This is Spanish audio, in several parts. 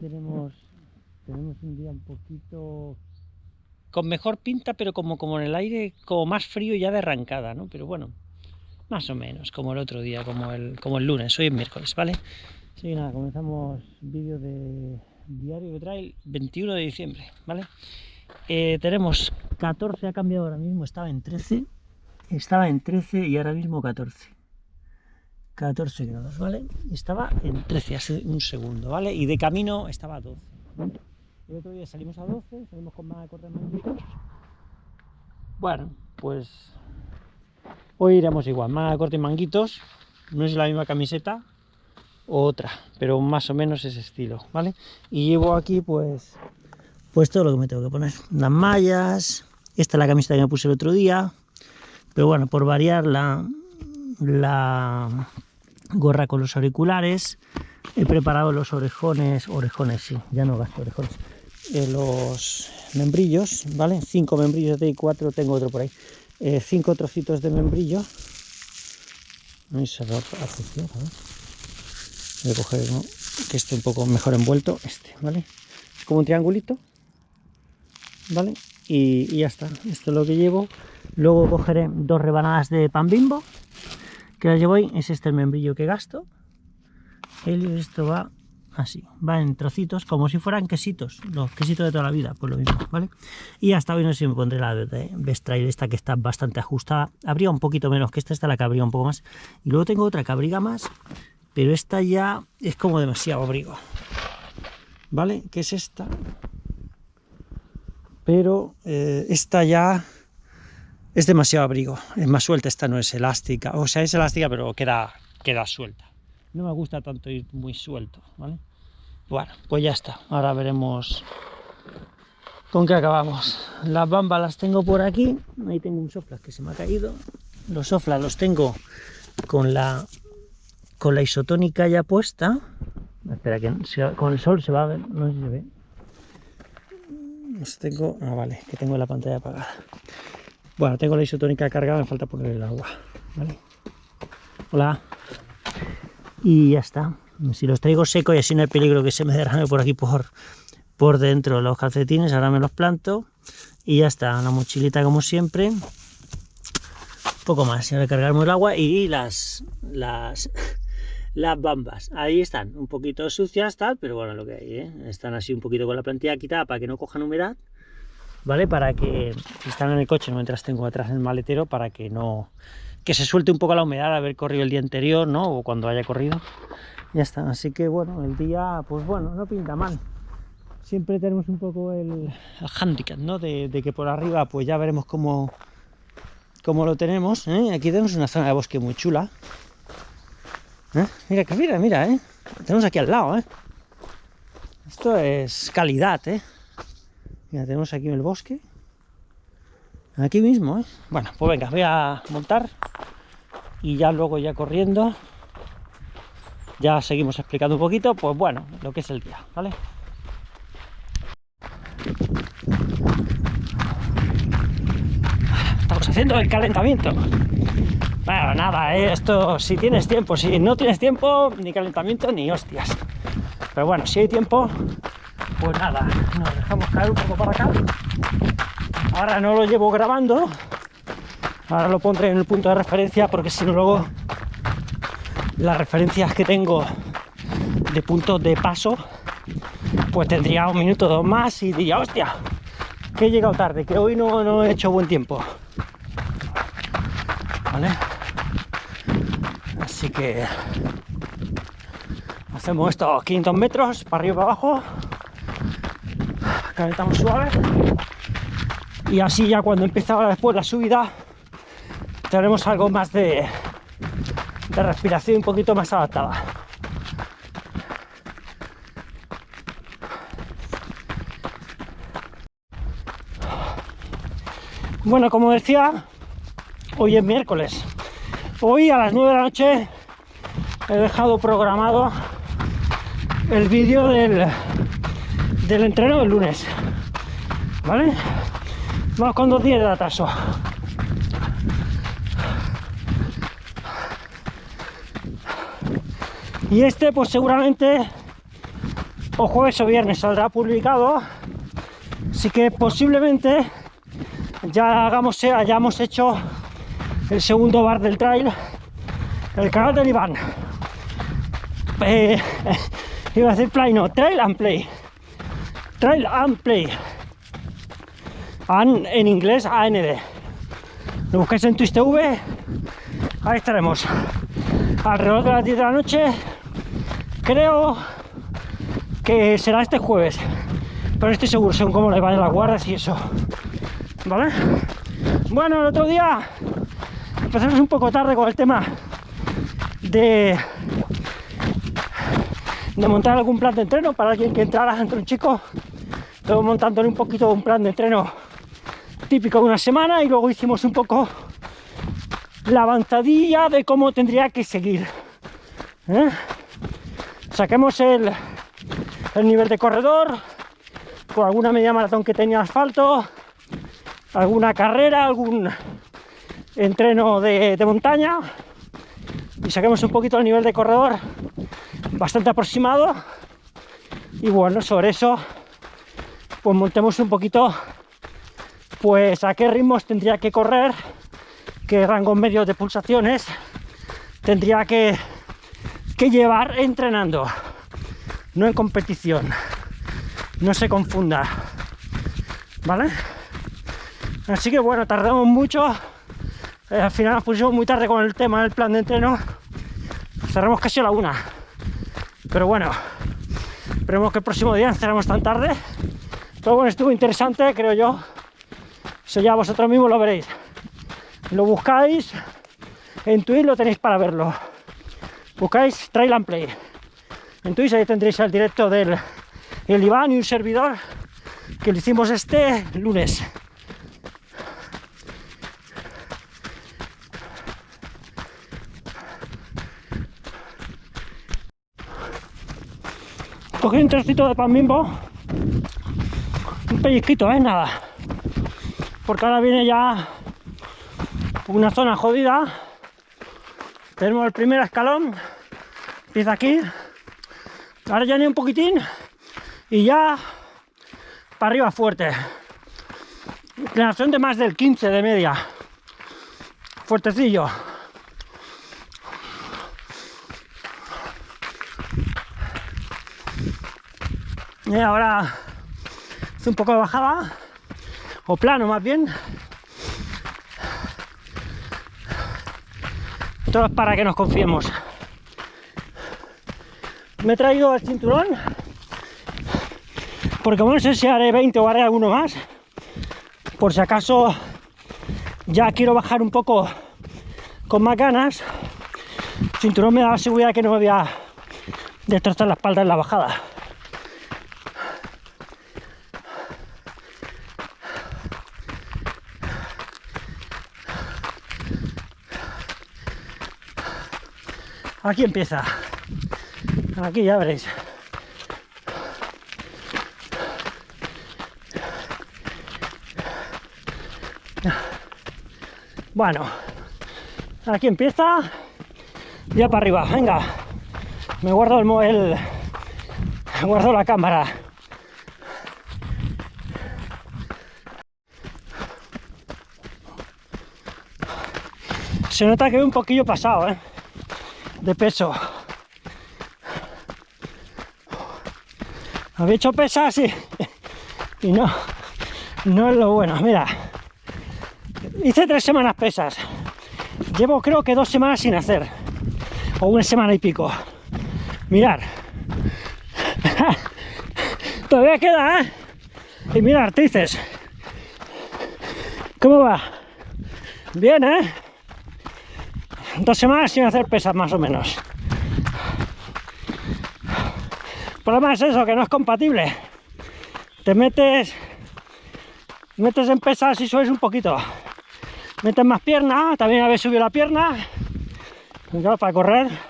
Tenemos, tenemos un día un poquito con mejor pinta, pero como, como en el aire, como más frío ya de arrancada, ¿no? Pero bueno, más o menos, como el otro día, como el, como el lunes, hoy es miércoles, ¿vale? Que nada, comenzamos vídeo de diario de trail 21 de diciembre, ¿vale? Eh, tenemos 14, ha cambiado ahora mismo, estaba en 13, estaba en 13 y ahora mismo 14. 14 grados, ¿vale? Estaba en 13 hace un segundo, ¿vale? Y de camino estaba a 12. El otro día salimos a 12, salimos con más de correr manguitos. Bueno, pues hoy iremos igual, más corte y manguitos. No es la misma camiseta, otra, pero más o menos ese estilo, ¿vale? Y llevo aquí pues pues todo lo que me tengo que poner. Las mallas, esta es la camiseta que me puse el otro día, pero bueno, por variar la, la gorra con los auriculares, he preparado los orejones, orejones sí, ya no gasto orejones, eh, los membrillos, ¿vale? Cinco membrillos de cuatro, tengo otro por ahí, eh, cinco trocitos de membrillo, Voy a coger uno que esté un poco mejor envuelto, este, ¿vale? Es como un triangulito, ¿vale? Y, y ya está, esto es lo que llevo. Luego cogeré dos rebanadas de pan bimbo, que las llevo ahí, es este el membrillo que gasto. Y esto va así, va en trocitos, como si fueran quesitos, los quesitos de toda la vida, pues lo mismo, ¿vale? Y hasta hoy no sé si me pondré la de Bestrail esta que está bastante ajustada, habría un poquito menos que esta, esta la que habría un poco más. Y luego tengo otra que abriga más, pero esta ya es como demasiado abrigo, ¿vale? Que es esta, pero eh, esta ya es demasiado abrigo, es más suelta, esta no es elástica, o sea, es elástica pero queda, queda suelta. No me gusta tanto ir muy suelto, ¿vale? Bueno, pues ya está, ahora veremos con qué acabamos. Las bambas las tengo por aquí, ahí tengo un sofla que se me ha caído, los soflas los tengo con la, con la isotónica ya puesta, espera que con el sol se va a ver, no sé si se ve. Los tengo, ah vale, que tengo la pantalla apagada. Bueno, tengo la isotónica cargada, me falta poner el agua. ¿vale? Hola. Y ya está. Si los traigo secos y así no hay peligro que se me derrame por aquí por, por dentro los calcetines, ahora me los planto. Y ya está, la mochilita como siempre. Poco más, ahora cargarme el agua y las, las, las bambas. Ahí están, un poquito sucias, tal, pero bueno, lo que hay, ¿eh? Están así un poquito con la plantilla quitada para que no cojan humedad. ¿Vale? Para que están en el coche mientras tengo atrás el maletero, para que no que se suelte un poco la humedad de haber corrido el día anterior, ¿no? O cuando haya corrido. Ya está, así que bueno, el día, pues bueno, no pinta mal. Siempre tenemos un poco el, handicap, ¿no? De, que por arriba, pues ya veremos cómo, cómo lo tenemos. ¿eh? Aquí tenemos una zona de bosque muy chula. ¿eh? Mira, mira, mira, ¿eh? Tenemos aquí al lado, ¿eh? Esto es calidad, ¿eh? Mira, tenemos aquí el bosque. Aquí mismo, ¿eh? Bueno, pues venga, voy a montar y ya luego ya corriendo ya seguimos explicando un poquito, pues bueno, lo que es el día, ¿vale? Estamos haciendo el calentamiento. Bueno, nada, ¿eh? esto si tienes tiempo, si no tienes tiempo, ni calentamiento ni hostias. Pero bueno, si hay tiempo, pues nada, nos dejamos caer un poco para acá. Ahora no lo llevo grabando, ahora lo pondré en el punto de referencia porque si no luego las referencias que tengo de puntos de paso, pues tendría un minuto o dos más y diría, hostia, que he llegado tarde, que hoy no, no he hecho buen tiempo. ¿Vale? Así que hacemos estos 500 metros para arriba y para abajo calentamos suave. Y así ya cuando empieza después la subida tenemos algo más de, de respiración un poquito más adaptada. Bueno como decía hoy es miércoles. Hoy a las 9 de la noche he dejado programado el vídeo del del entreno del lunes. ¿Vale? Vamos con dos días de atraso. Y este, pues seguramente o jueves o viernes saldrá publicado. Así que posiblemente ya hagamos, hayamos hecho el segundo bar del trail, el canal del Iván. Eh, iba a decir play, no, trail and play. Trail and play. En inglés AND. Lo buscáis en Twist TV, ahí estaremos. Alrededor de las 10 de la noche, creo que será este jueves. Pero no estoy seguro, según cómo le van las guardas y eso. ¿Vale? Bueno, el otro día empezamos un poco tarde con el tema de, de montar algún plan de entreno para alguien que entrara entre un chico. Luego montándole un poquito un plan de entreno típico de una semana y luego hicimos un poco la avanzadilla de cómo tendría que seguir. ¿eh? Saquemos el, el nivel de corredor, con alguna media maratón que tenía asfalto, alguna carrera, algún entreno de, de, montaña y saquemos un poquito el nivel de corredor bastante aproximado y bueno, sobre eso pues montemos un poquito pues a qué ritmos tendría que correr, qué rangos medios de pulsaciones tendría que, que llevar entrenando, no en competición, no se confunda, ¿vale? Así que bueno, tardamos mucho. Eh, al final nos pusimos muy tarde con el tema del plan de entreno. Cerramos casi a la una. Pero bueno, esperemos que el próximo día cerramos tan tarde. Pero bueno, estuvo interesante, creo yo. Eso ya vosotros mismos lo veréis. Lo buscáis en Twitch, lo tenéis para verlo. Buscáis Trail and Play. En Twitch ahí tendréis el directo del el Iván y un servidor que lo hicimos este lunes. Cogí un trocito de pan bimbo, un pellizquito, ¿eh? Nada. Porque ahora viene ya una zona jodida. Tenemos el primer escalón, empieza aquí. Ahora ya ni un poquitín y ya para arriba fuerte. Inclinación de más del 15 de media. Fuertecillo. Y ahora hace un poco de bajada, o plano más bien. Todo es para que nos confiemos. Me he traído el cinturón, porque bueno, no sé si haré 20 o haré alguno más. Por si acaso ya quiero bajar un poco con más ganas. El cinturón me da la seguridad que no me voy a destrozar la espalda en la bajada. Aquí empieza. Aquí ya veréis. Bueno, aquí empieza. Ya para arriba. Venga. Me guardo el, el guardo la cámara. Se nota que voy un poquillo pasado, ¿eh? De peso. Había hecho pesas y, y no, no es lo bueno. Mira, hice tres semanas pesas. Llevo creo que dos semanas sin hacer. O una semana y pico. Mirar. Todavía queda, ¿eh? Y mira, artices. ¿Cómo va? Bien, ¿eh? Dos semanas sin hacer pesas más o menos. El problema es eso, que no es compatible. Te metes, metes en pesas y subes un poquito. Metes más pierna, también habéis subido la pierna. para correr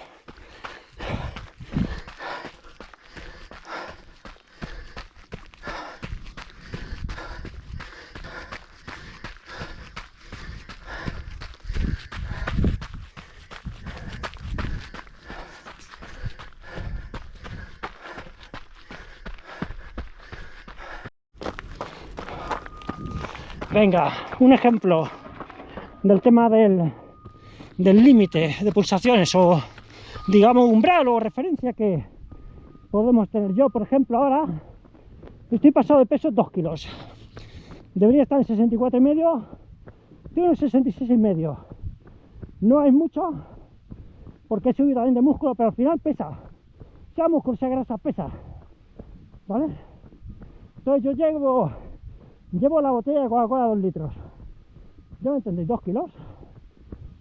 Venga, un ejemplo del tema del límite de pulsaciones o digamos umbral o referencia que podemos tener. Yo, por ejemplo, ahora estoy pasado de peso 2 kilos. Debería estar en 64 y medio, en 66 y medio. No hay mucho porque he subido también de músculo, pero al final pesa. Sea músculo, sea grasa, pesa. ¿Vale? Entonces yo llevo, llevo la botella de Coca-Cola 2 litros. ¿Ya me entendéis? 2 kilos.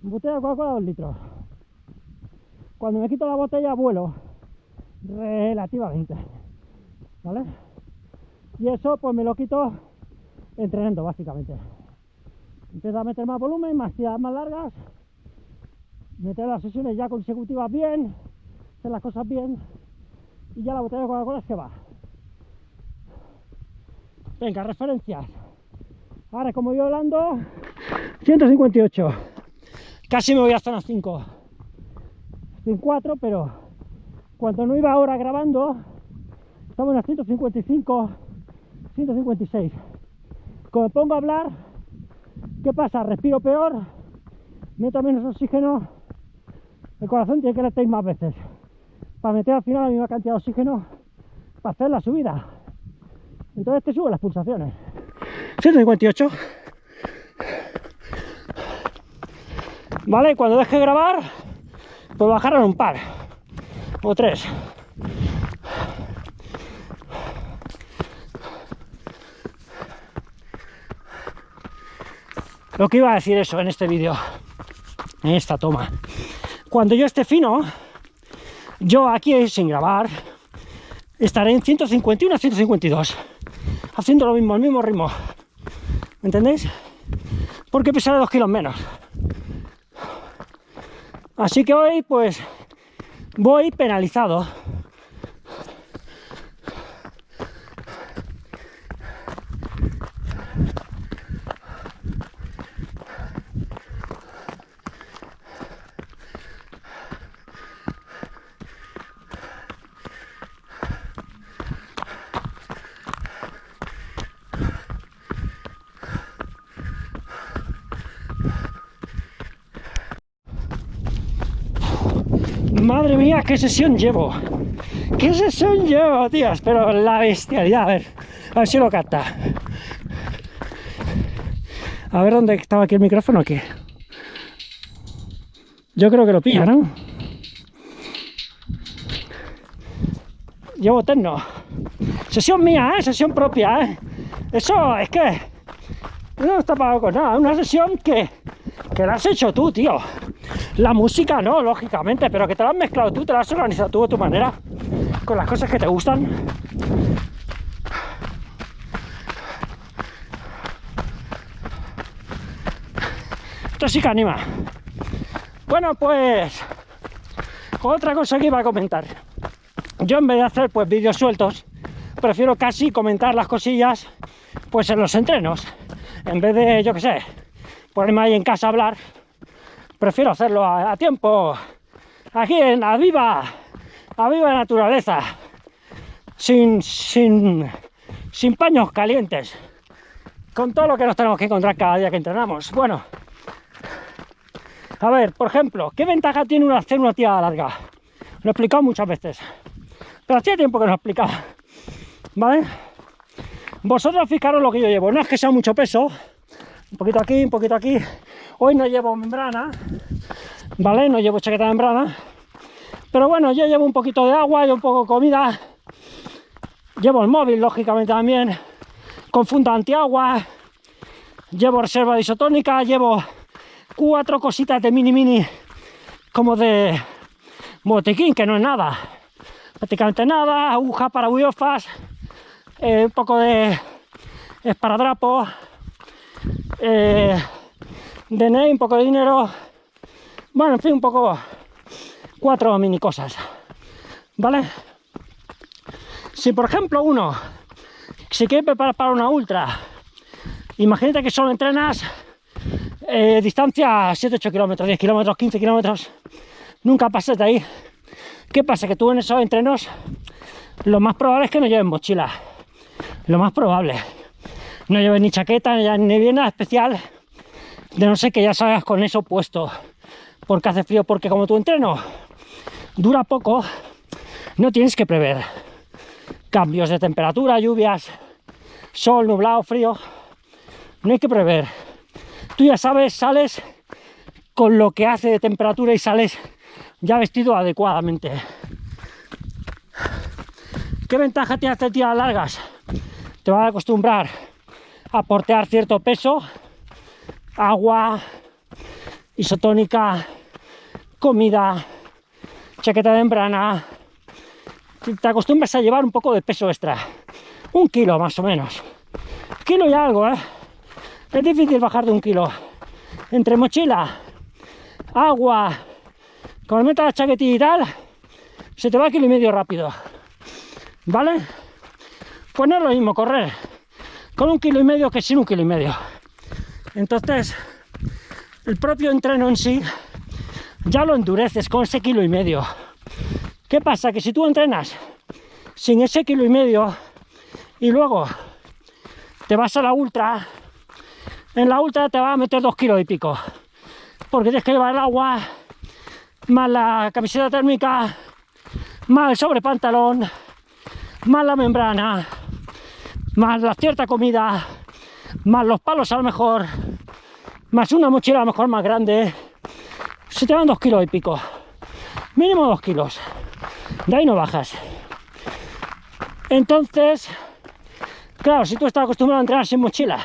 Botella de Coca-Cola 2 litros. Cuando me quito la botella vuelo relativamente. ¿Vale? Y eso pues me lo quito entrenando básicamente. Empiezo a meter más volumen, más tiradas más largas, meter las sesiones ya consecutivas bien, hacer las cosas bien y ya la botella de Coca-Cola se va. Venga, referencias. Ahora como yo hablando, 158. Casi me voy a zona 5. Estoy en 4, pero cuando no iba ahora grabando, estamos en 155, 156. Como me pongo a hablar, ¿qué pasa? Respiro peor, meto menos oxígeno, el corazón tiene que latir más veces para meter al final la misma cantidad de oxígeno para hacer la subida. Entonces te subo las pulsaciones. 158. ¿Vale? Cuando deje de grabar, pues bajaron un par o tres. Lo que iba a decir eso en este vídeo, en esta toma. Cuando yo esté fino, yo aquí sin grabar, estaré en 151 a 152, haciendo lo mismo, el mismo ritmo. ¿Me entendéis? Porque pesaré dos kilos menos. Así que hoy pues voy penalizado. Madre mía, qué sesión llevo. ¿Qué sesión llevo, tías? Pero la bestialidad, a ver, a ver si lo capta. A ver dónde estaba aquí el micrófono aquí. Yo creo que lo pilla, ¿no? Llevo terno. Sesión mía, ¿eh? Sesión propia, ¿eh? Eso es que no está pagado con nada. Una sesión que, que la has hecho tú, tío. La música no, lógicamente, pero que te la has mezclado tú, te la has organizado tú a tu manera, con las cosas que te gustan. Esto sí que anima. Bueno, pues otra cosa que iba a comentar. Yo en vez de hacer pues vídeos sueltos, prefiero casi comentar las cosillas pues en los entrenos. En vez de, yo qué sé, ponerme ahí en casa a hablar, prefiero hacerlo a, tiempo, aquí en la viva, a viva naturaleza, sin, sin, sin paños calientes, con todo lo que nos tenemos que encontrar cada día que entrenamos. Bueno, a ver, por ejemplo, ¿qué ventaja tiene una, hacer una tirada larga? Lo he explicado muchas veces, pero hacía tiempo que no lo explicaba, ¿vale? Vosotros fijaros lo que yo llevo, no es que sea mucho peso, un poquito aquí, un poquito aquí, Hoy no llevo membrana, ¿vale? No llevo chaqueta de membrana. Pero bueno, yo llevo un poquito de agua y un poco de comida. Llevo el móvil, lógicamente, también. Con funda antiagua. Llevo reserva isotónica. Llevo cuatro cositas de mini mini como de botiquín, que no es nada. Prácticamente nada. Aguja para buiofas. Eh, un poco de esparadrapo. Eh, de un poco de dinero, bueno, en fin, un poco cuatro mini cosas, ¿vale? Si por ejemplo uno se quiere preparar para una ultra, imagínate que solo entrenas eh, distancia 7-8 kilómetros, 10 kilómetros, 15 kilómetros, nunca pases de ahí. ¿Qué pasa? Que tú en esos entrenos lo más probable es que no lleves mochila, lo más probable. no lleves ni chaqueta, ni bien nada especial, de no sé que ya salgas con eso puesto, porque hace frío, porque como tu entreno dura poco, no tienes que prever cambios de temperatura, lluvias, sol, nublado, frío, no hay que prever. Tú ya sabes, sales con lo que hace de temperatura y sales ya vestido adecuadamente. ¿Qué ventaja tiene hacer tiras largas? Te vas a acostumbrar a portear cierto peso, agua, isotónica, comida, chaqueta de membrana. Te acostumbras a llevar un poco de peso extra. Un kilo más o menos. Kilo y algo, ¿eh? Es difícil bajar de un kilo. Entre mochila, agua, con meta la chaquetilla y tal, se te va kilo y medio rápido. ¿Vale? Pues no es lo mismo correr con un kilo y medio que sin un kilo y medio. Entonces, el propio entreno en sí ya lo endureces con ese kilo y medio. ¿Qué pasa? Que si tú entrenas sin ese kilo y medio y luego te vas a la ultra, en la ultra te va a meter dos kilos y pico. Porque tienes que llevar el agua, más la camiseta térmica, más el sobrepantalón, más la membrana, más la cierta comida, más los palos a lo mejor, más una mochila a lo mejor más grande, se te van dos kilos y pico. Mínimo dos kilos. De ahí no bajas. Entonces, claro, si tú estás acostumbrado a entrenar sin mochila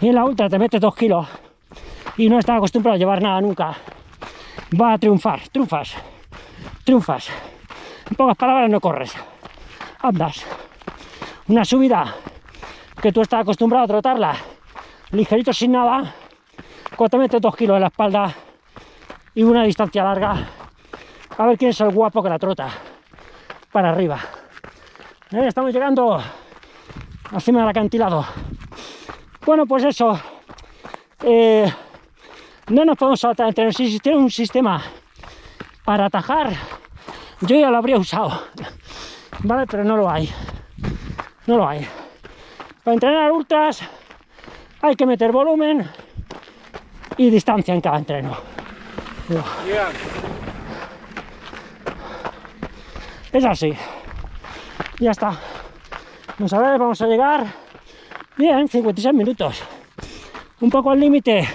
y en la ultra te metes dos kilos y no estás acostumbrado a llevar nada nunca, va a triunfar, triunfas, triunfas. En pocas palabras no corres, andas. Una subida que tú estás acostumbrado a trotarla ligerito sin nada, cuando te metes dos kilos en la espalda y una distancia larga, a ver quién es el guapo que la trota para arriba. Eh, estamos llegando encima del acantilado. Bueno, pues eso. Eh, no nos podemos saltar entre Si existiera un sistema para atajar, yo ya lo habría usado. Vale, pero no lo hay. No lo hay. Para entrenar ultras hay que meter volumen y distancia en cada entreno. Es así. Ya está. Vamos a ver, vamos a llegar. Bien, 56 minutos. Un poco al límite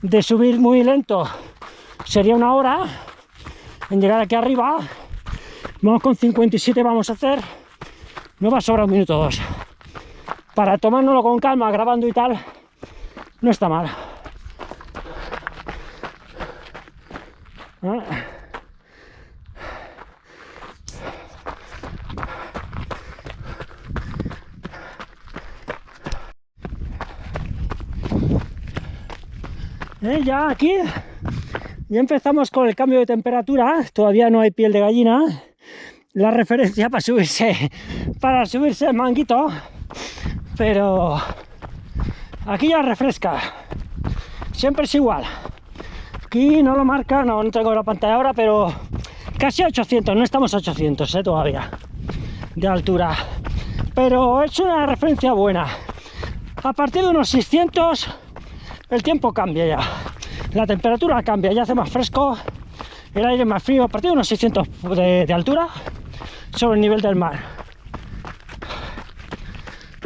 de subir muy lento sería una hora en llegar aquí arriba. Vamos con 57, vamos a hacer. No va a sobrar un minuto o dos. Para tomárnoslo con calma, grabando y tal, no está mal. Ah. Eh, ya aquí ya empezamos con el cambio de temperatura. Todavía no hay piel de gallina. La referencia para subirse para subirse el manguito pero aquí ya refresca siempre es igual Aquí no lo marca, no, no tengo la pantalla ahora, pero casi 800, no estamos a 800 ¿eh? todavía de altura. Pero es una referencia buena. A partir de unos 600 el tiempo cambia ya. La temperatura cambia, ya hace más fresco, el aire más frío. A partir de unos 600 de, de altura sobre el nivel del mar.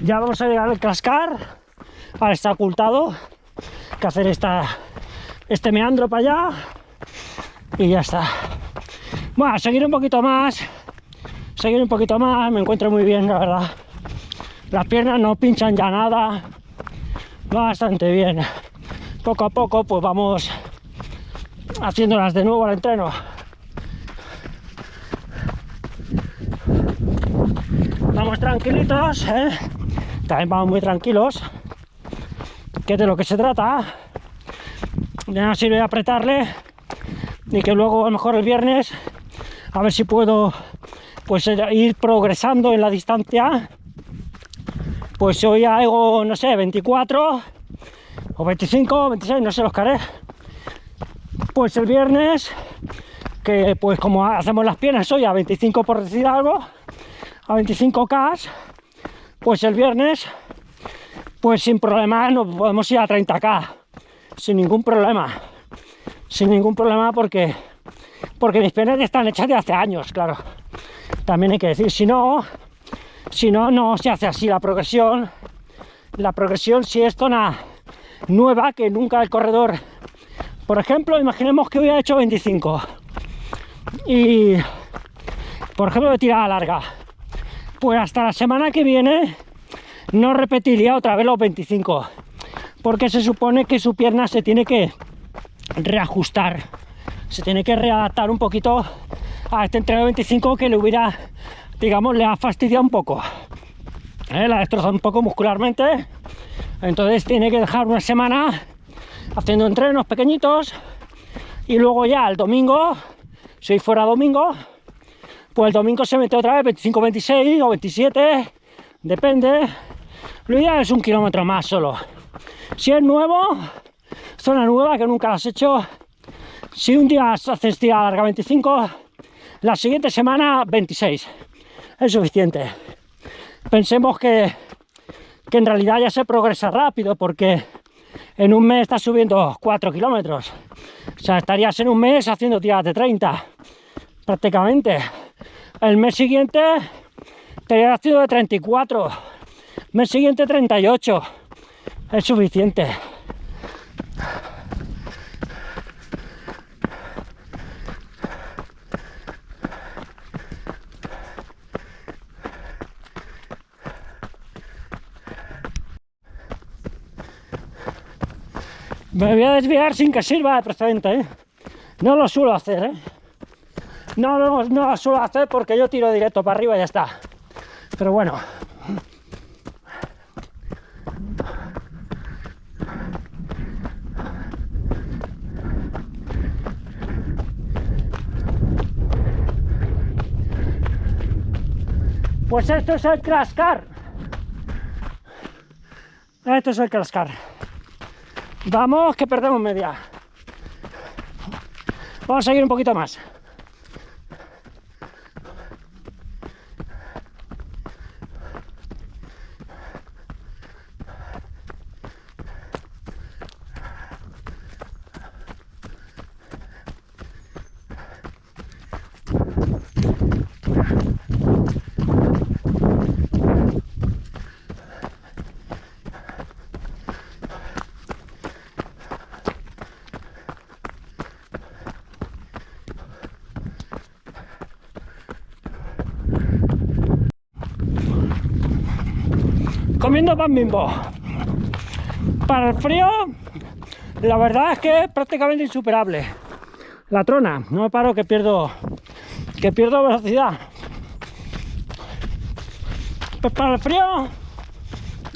Ya vamos a llegar al cascar. Ahora está ocultado. Que hacer esta este meandro para allá y ya está. Bueno, seguir un poquito más, seguir un poquito más, me encuentro muy bien, la verdad. Las piernas no pinchan ya nada, bastante bien. Poco a poco pues vamos haciéndolas de nuevo al entreno. Vamos tranquilitos, ¿eh? También vamos muy tranquilos, que de lo que se trata. Ya no sirve apretarle y que luego a lo mejor el viernes a ver si puedo pues eh, ir progresando en la distancia. Pues hoy hago no sé 24 o 25 26 no sé los caré pues el viernes que pues como hacemos las piernas hoy a 25 por decir algo a 25 k pues el viernes pues sin problema nos podemos ir a 30k, sin ningún problema, sin ningún problema porque, porque mis piernas están hechas de hace años, claro, también hay que decir, si no, si no, no se hace así la progresión, la progresión si es zona nueva, que nunca el corredor, por ejemplo, imaginemos que hubiera hecho 25 y, por ejemplo, de tirada larga, pues hasta la semana que viene no repetiría otra vez los 25 porque se supone que su pierna se tiene que reajustar se tiene que readaptar un poquito a este entreno 25 que le hubiera digamos le ha fastidiado un poco ¿Eh? la ha destrozado un poco muscularmente entonces tiene que dejar una semana haciendo entrenos pequeñitos y luego ya el domingo si fuera domingo pues el domingo se mete otra vez 25, 26 o 27, depende. Lo ideal es un kilómetro más solo. Si es nuevo, zona nueva que nunca has hecho, si un día haces día larga 25, la siguiente semana 26. Es suficiente. Pensemos que, que en realidad ya se progresa rápido porque en un mes estás subiendo 4 kilómetros. O sea, estarías en un mes haciendo tiradas de 30, prácticamente. El mes siguiente te sido de 34. Mes siguiente 38. Es suficiente. Me voy a desviar sin que sirva de precedente, ¿eh? No lo suelo hacer, ¿eh? No, no, no lo suelo hacer porque yo tiro directo para arriba y ya está. Pero bueno. Pues esto es el Crascar. Esto es el Crascar. Vamos, que perdemos media. Vamos a seguir un poquito más. Bimbo. Para el frío, la verdad es que es prácticamente insuperable. La trona, no me paro que pierdo que pierdo velocidad. Pues para el frío,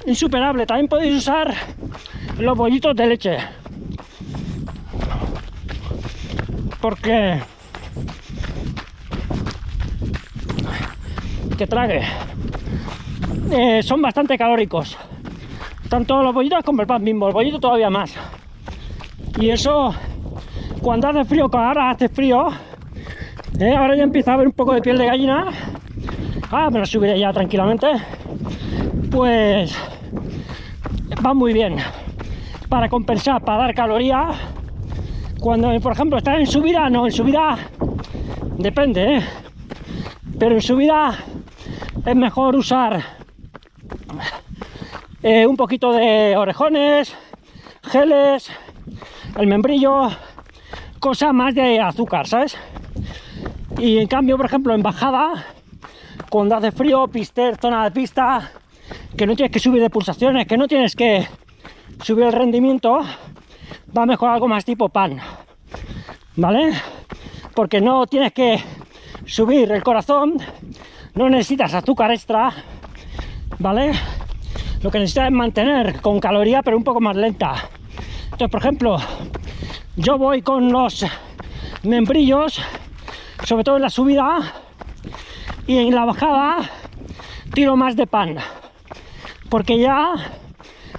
insuperable. También podéis usar los bollitos de leche. Porque que trague eh, son bastante calóricos. Tanto los bollitos como el pan mismo, el bollito todavía más. Y eso, cuando hace frío, como ahora hace frío, eh, ahora ya empieza a haber un poco de piel de gallina. Ah, me lo subiré ya tranquilamente. Pues va muy bien para compensar, para dar calorías. Cuando, por ejemplo, estás en subida, no, en subida depende, ¿eh? pero en subida es mejor usar eh, un poquito de orejones, geles, el membrillo, cosa más de azúcar, ¿sabes? Y en cambio, por ejemplo, en bajada, cuando hace frío, pister, zona de pista, que no tienes que subir de pulsaciones, que no tienes que subir el rendimiento, va mejor algo más tipo pan, ¿vale? Porque no tienes que subir el corazón, no necesitas azúcar extra, ¿vale? Lo que necesita es mantener con caloría pero un poco más lenta. Entonces por ejemplo yo voy con los membrillos sobre todo en la subida y en la bajada tiro más de pan porque ya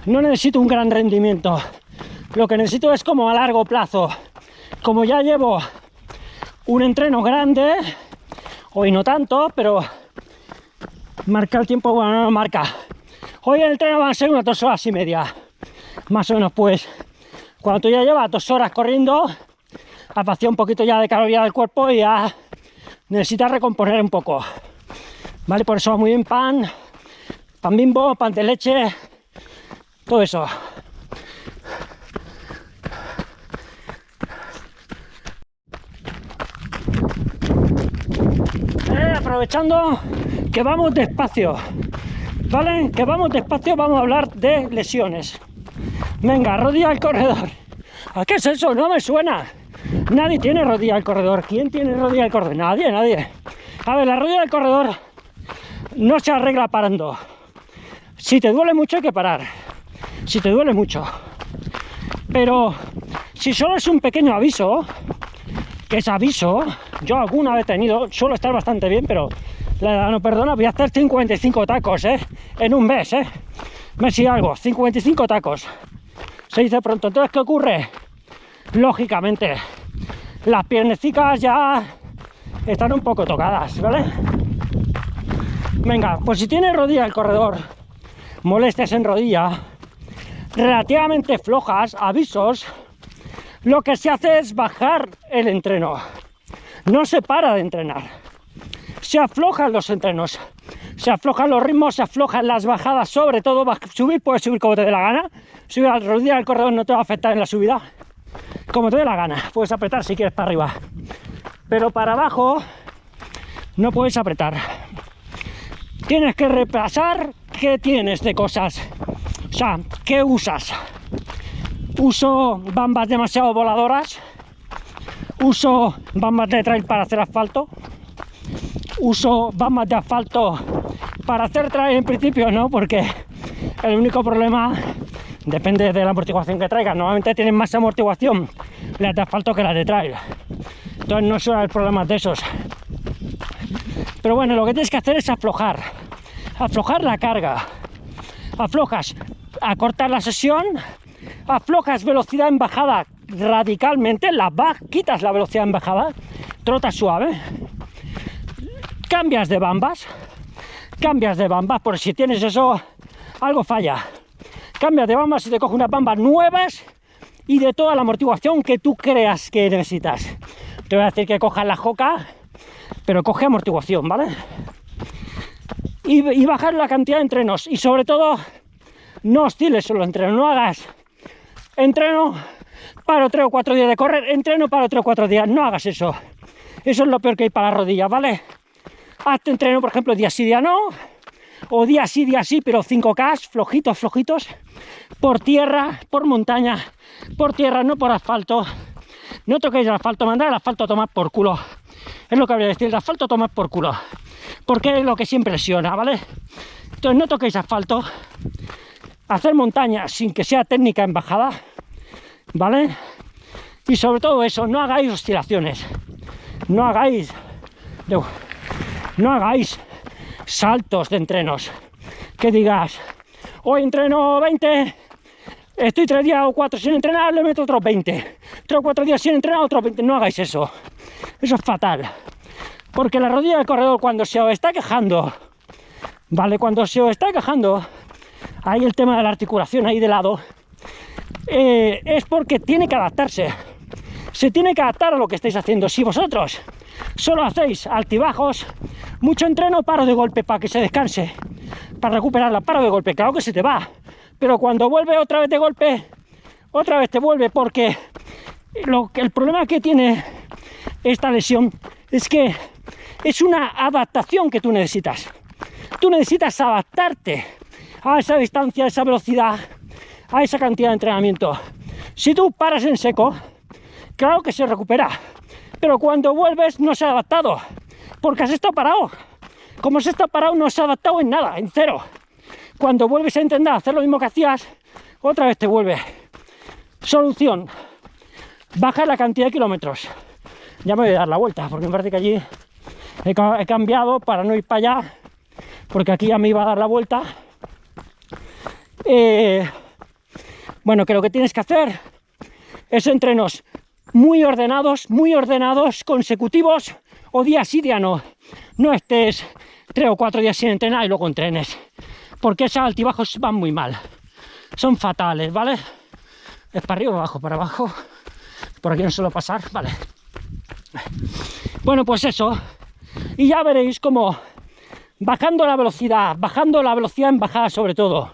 no necesito un gran rendimiento. Lo que necesito es como a largo plazo. Como ya llevo un entreno grande hoy no tanto pero marca el tiempo bueno no marca Hoy el entreno van a ser unas dos horas y media. Más o menos, pues, cuando tú ya llevas dos horas corriendo, has vaciado un poquito ya de calorías del cuerpo y ya necesitas recomponer un poco. ¿Vale? Por eso muy bien pan, pan bimbo, pan de leche, todo eso. Eh, aprovechando que vamos despacio, ¿vale? Que vamos despacio, vamos a hablar de lesiones. Venga, rodilla al corredor. ¿A qué es eso? No me suena. Nadie tiene rodilla al corredor. ¿Quién tiene rodilla al corredor? Nadie, nadie. A ver, la rodilla del corredor no se arregla parando. Si te duele mucho hay que parar. Si te duele mucho. Pero si solo es un pequeño aviso, que es aviso, yo alguna vez he tenido, suelo estar bastante bien, pero la edad no perdona, voy a hacer 55 tacos, ¿eh? En un mes, ¿eh? Mes algo, 55 tacos. Se dice pronto, entonces, ¿qué ocurre? Lógicamente, las piernecitas ya están un poco tocadas, ¿vale? Venga, pues si tienes rodilla el corredor, molestias en rodilla, relativamente flojas, avisos, lo que se hace es bajar el entreno. No se para de entrenar. Se aflojan los entrenos, se aflojan los ritmos, se aflojan las bajadas, sobre todo subir, puedes subir como te dé la gana. Subir a la rodilla del corredor no te va a afectar en la subida, como te dé la gana. Puedes apretar si quieres para arriba, pero para abajo no puedes apretar. Tienes que repasar qué tienes de cosas, o sea, qué usas. Uso bambas demasiado voladoras, uso bambas de trail para hacer asfalto, uso bambas de asfalto para hacer trail en principio no, porque el único problema depende de la amortiguación que traigas. Normalmente tienen más amortiguación las de asfalto que las de trail. Entonces no son el problema de esos. Pero bueno, lo que tienes que hacer es aflojar. Aflojar la carga. Aflojas, acortar la sesión, aflojas velocidad en bajada radicalmente, la bajas, quitas la velocidad en bajada, trotas suave, cambias de bambas, cambias de bambas, por si tienes eso, algo falla. Cambias de bambas y te coge unas bambas nuevas y de toda la amortiguación que tú creas que necesitas. Te voy a decir que cojas la joca, pero coge amortiguación, ¿vale? Y, bajar la cantidad de entrenos y sobre todo no osciles solo entreno, no hagas entreno, paro tres o cuatro días de correr, entreno, paro tres o cuatro días, no hagas eso. Eso es lo peor que hay para las rodillas, ¿vale? Hazte entreno, por ejemplo, día sí, día no, o día sí, día sí, pero 5K, flojitos, flojitos, por tierra, por montaña, por tierra, no por asfalto. No toquéis asfalto, mandar el asfalto a tomar por culo. Es lo que habría de decir, el asfalto a tomar por culo. Porque es lo que siempre lesiona, ¿vale? Entonces no toquéis asfalto. Hacer montaña sin que sea técnica en bajada, ¿vale? Y sobre todo eso, no hagáis oscilaciones. No hagáis... hagáis saltos de entrenos. Que digas, hoy entreno 20, estoy tres días o cuatro sin entrenar, le meto otros 20. Tres o cuatro días sin entrenar, otros 20. No hagáis eso. Eso es fatal. Porque la rodilla del corredor cuando se os está quejando, ¿vale? Cuando se os está quejando, ahí el tema de la articulación ahí de lado, eh, es porque tiene que adaptarse. Se tiene que adaptar a lo que estáis haciendo. Si vosotros solo hacéis altibajos, mucho entreno, paro de golpe para que se descanse, para recuperarla, paro de golpe, claro que se te va, pero cuando vuelve otra vez de golpe, otra vez te vuelve, porque el problema que tiene esta lesión es que es una adaptación que tú necesitas. Tú necesitas adaptarte a esa distancia, a esa velocidad, a esa cantidad de entrenamiento. Si tú paras en seco, claro que se recupera, pero cuando vuelves no se ha adaptado, porque has estado parado. Como se está parado, no se ha adaptado en nada, en cero. Cuando vuelves a intentar hacer lo mismo que hacías, otra vez te vuelve. Solución, baja la cantidad de kilómetros. Ya me voy a dar la vuelta, porque me parece que allí he cambiado para no ir para allá, porque aquí ya me iba a dar la vuelta. Eh, bueno, que lo que tienes que hacer es entrenos muy ordenados, muy ordenados, consecutivos, o día sí, día no. No estés tres o cuatro días sin entrenar y luego entrenes. porque esos altibajos van muy mal. Son fatales, ¿vale? Es para arriba, abajo, para abajo. Por aquí no suelo pasar, vale. Bueno, pues eso. Y ya veréis cómo bajando la velocidad, bajando la velocidad en bajada sobre todo,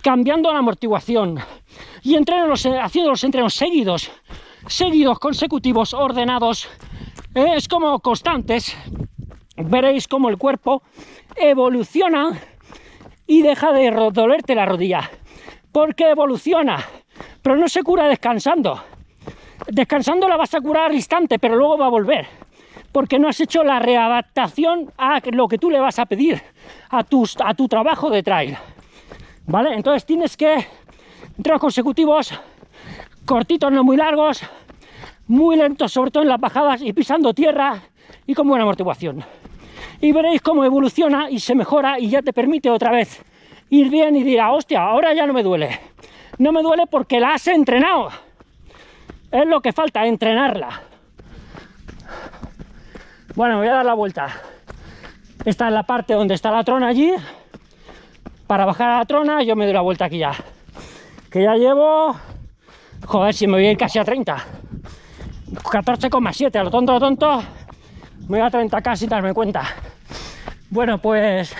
cambiando la amortiguación y entrenos, haciendo los entrenos seguidos, seguidos, consecutivos, ordenados, eh, es como constantes, veréis cómo el cuerpo evoluciona y deja de dolerte la rodilla, porque evoluciona, pero no se cura descansando. Descansando la vas a curar al instante, pero luego va a volver porque no has hecho la readaptación a lo que tú le vas a pedir a, tus, a tu trabajo de trail. ¿Vale? Entonces tienes que entrar consecutivos, cortitos, no muy largos, muy lentos, sobre todo en las bajadas y pisando tierra y con buena amortiguación. Y veréis cómo evoluciona y se mejora y ya te permite otra vez ir bien y dirá, hostia, ahora ya no me duele. No me duele porque la has entrenado. Es lo que falta, entrenarla. Bueno, voy a dar la vuelta. Esta es la parte donde está la trona allí. Para bajar a la trona yo me doy la vuelta aquí ya. Que ya llevo... Joder, si me voy a ir casi a 30. 14,7, a lo tonto, a lo tonto. Me voy a 30 casi sin darme cuenta. Bueno, pues...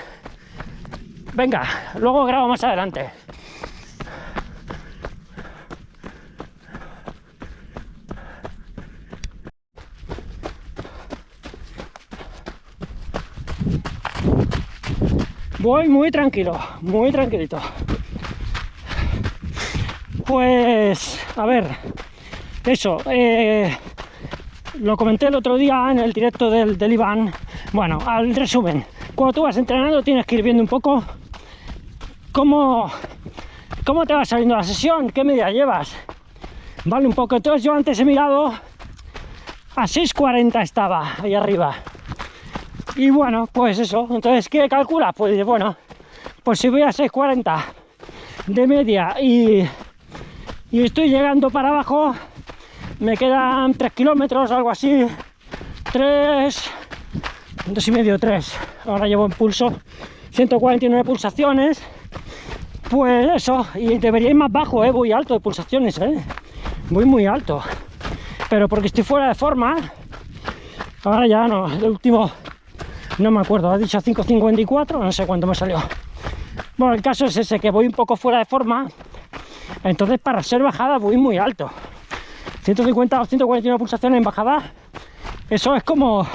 Venga, luego grabo más adelante. Voy muy tranquilo, muy tranquilito. Pues, a ver, eso, eh, lo comenté el otro día en el directo del, del Iván. Bueno, al resumen, cuando tú vas entrenando tienes que ir viendo un poco cómo, cómo te va saliendo la sesión, qué media llevas. Vale, un poco. Entonces yo antes he mirado a 6.40 estaba ahí arriba. Y bueno, pues eso. Entonces, ¿qué calcula? Pues bueno, pues si voy a 6.40 de media y, y estoy llegando para abajo, me quedan 3 kilómetros, algo así. 3, 2 y medio, 3. Ahora llevo en pulso 149 pulsaciones. Pues eso, y debería ir más bajo, ¿eh? voy alto de pulsaciones, ¿eh? voy muy alto. Pero porque estoy fuera de forma, ahora ya no, el último no me acuerdo, ha dicho 5.54, no sé cuánto me salió. Bueno, el caso es ese, que voy un poco fuera de forma, entonces para ser bajada voy muy alto. 150 o 141 pulsaciones en bajada, eso es como,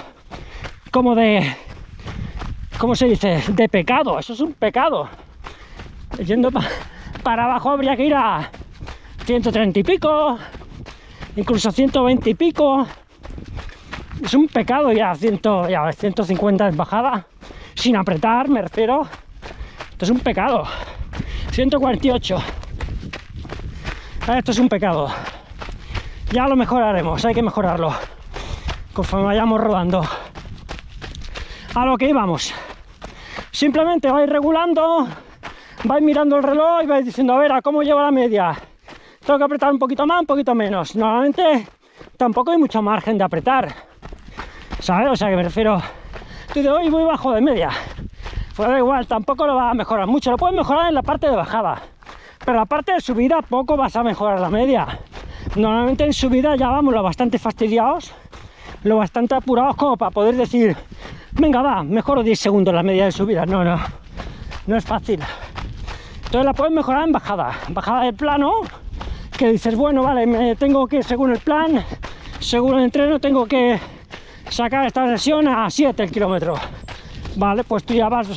como de, ¿cómo se dice? De pecado, eso es un pecado. Yendo para abajo habría que ir a 130 y pico, incluso 120 y pico, es un pecado ya, 100, ya 150 en bajada, sin apretar, me refiero. Esto es un pecado. 148. Esto es un pecado. Ya lo mejoraremos, hay que mejorarlo. Conforme vayamos rodando. A lo que íbamos. Simplemente vais regulando, vais mirando el reloj y vais diciendo, a ver, ¿a cómo lleva la media? Tengo que apretar un poquito más, un poquito menos. Normalmente tampoco hay mucho margen de apretar ¿sabes? O sea que me refiero, tú de hoy voy bajo de media, pues da igual, tampoco lo va a mejorar mucho, lo puedes mejorar en la parte de bajada, pero la parte de subida poco vas a mejorar la media. Normalmente en subida ya vamos lo bastante fastidiados, lo bastante apurados como para poder decir, venga va, mejoro 10 segundos la media de subida, no, no, no es fácil. Entonces la puedes mejorar en bajada, bajada del plano, que dices, bueno, vale, me tengo que, según el plan, según el entreno, tengo que sacar esta sesión a 7 el kilómetro. Vale, pues tú ya vas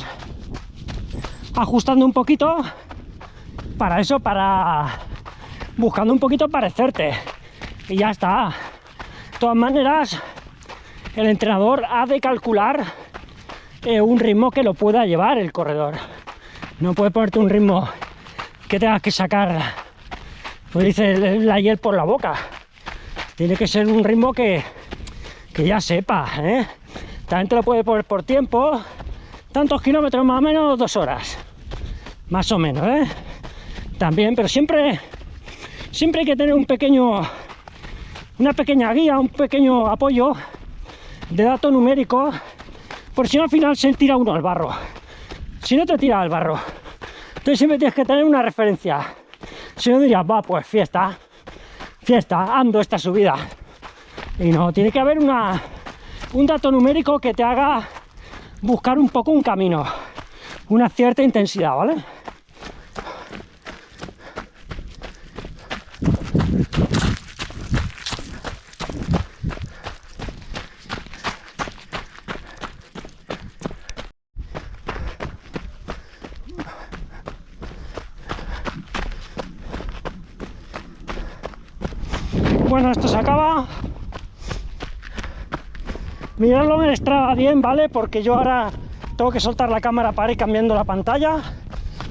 ajustando un poquito para eso, para buscando un poquito parecerte. Y ya está. De todas maneras, el entrenador ha de calcular eh, un ritmo que lo pueda llevar el corredor. No puede ponerte un ritmo que tengas que sacar, pues dice la hiel por la boca. Tiene que ser un ritmo que, que ya sepa, ¿eh? También te lo puede poner por tiempo, tantos kilómetros más o menos, dos horas, más o menos, ¿eh? También, pero siempre, siempre hay que tener un pequeño, una pequeña guía, un pequeño apoyo de dato numérico, por si no al final se tira uno al barro. si no te tira al barro. Entonces siempre tienes que tener una referencia. Si no dirías, va, pues fiesta, fiesta, ando esta subida. Y no, tiene que haber una, un dato numérico que te haga buscar un poco un camino, una cierta intensidad, ¿vale? Bueno, esto se acaba. Miradlo en Strava bien, ¿vale? Porque yo ahora tengo que soltar la cámara para ir cambiando la pantalla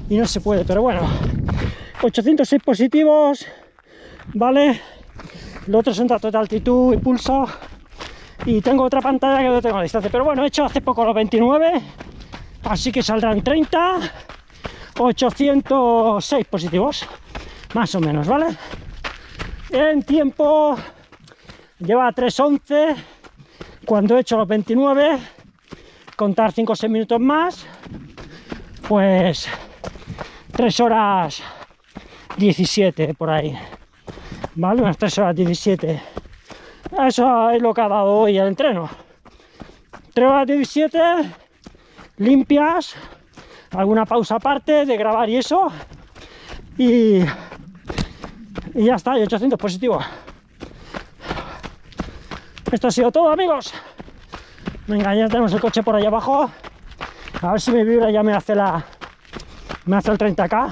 y no se puede, pero bueno. 806 positivos, ¿vale? Lo otro son datos de altitud y pulso. Y tengo otra pantalla que no tengo a distancia. Pero bueno, he hecho hace poco los 29, así que saldrán 30, 806 positivos, más o menos, ¿vale? En tiempo lleva 3.11, cuando he hecho los 29, contar 5 o 6 minutos más, pues 3 horas 17 por ahí, ¿vale? Unas 3 horas 17. Eso es lo que ha dado hoy el entreno. 3 horas 17, limpias, alguna pausa aparte de grabar y eso, y, y ya está, y 800 positivos. Esto ha sido todo, amigos. Venga, ya tenemos el coche por ahí abajo. A ver si mi vibra ya me hace la... Me hace el 30k.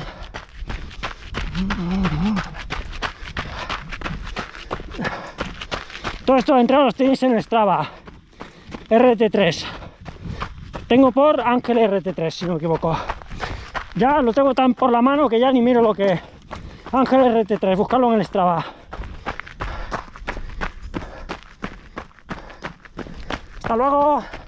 Todo esto de entrada los tenéis en Strava. RT3. Tengo por Ángel RT3, si no me equivoco. Ya lo tengo tan por la mano que ya ni miro lo que... Ángel RT3, buscarlo en el Strava. Hasta luego.